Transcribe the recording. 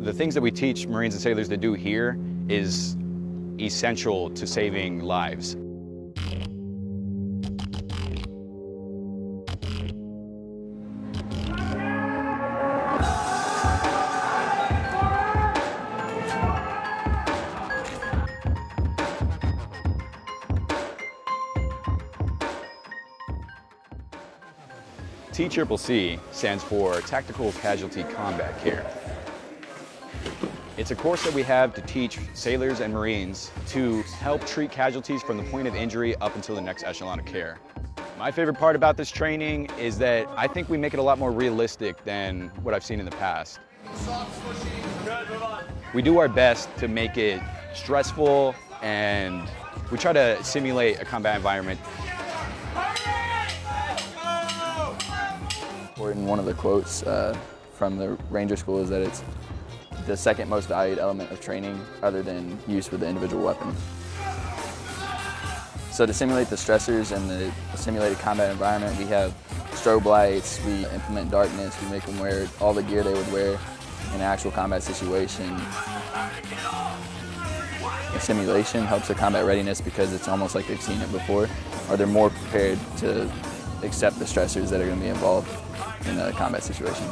The things that we teach Marines and sailors to do here is essential to saving lives. TCCC stands for Tactical Casualty Combat Care. It's a course that we have to teach sailors and Marines to help treat casualties from the point of injury up until the next echelon of care. My favorite part about this training is that I think we make it a lot more realistic than what I've seen in the past. We do our best to make it stressful and we try to simulate a combat environment And one of the quotes uh, from the Ranger School is that it's the second most valued element of training other than use with the individual weapon. So to simulate the stressors and the simulated combat environment, we have strobe lights, we implement darkness, we make them wear all the gear they would wear in an actual combat situation. The simulation helps the combat readiness because it's almost like they've seen it before, or they're more prepared to accept the stressors that are going to be involved in a combat situation.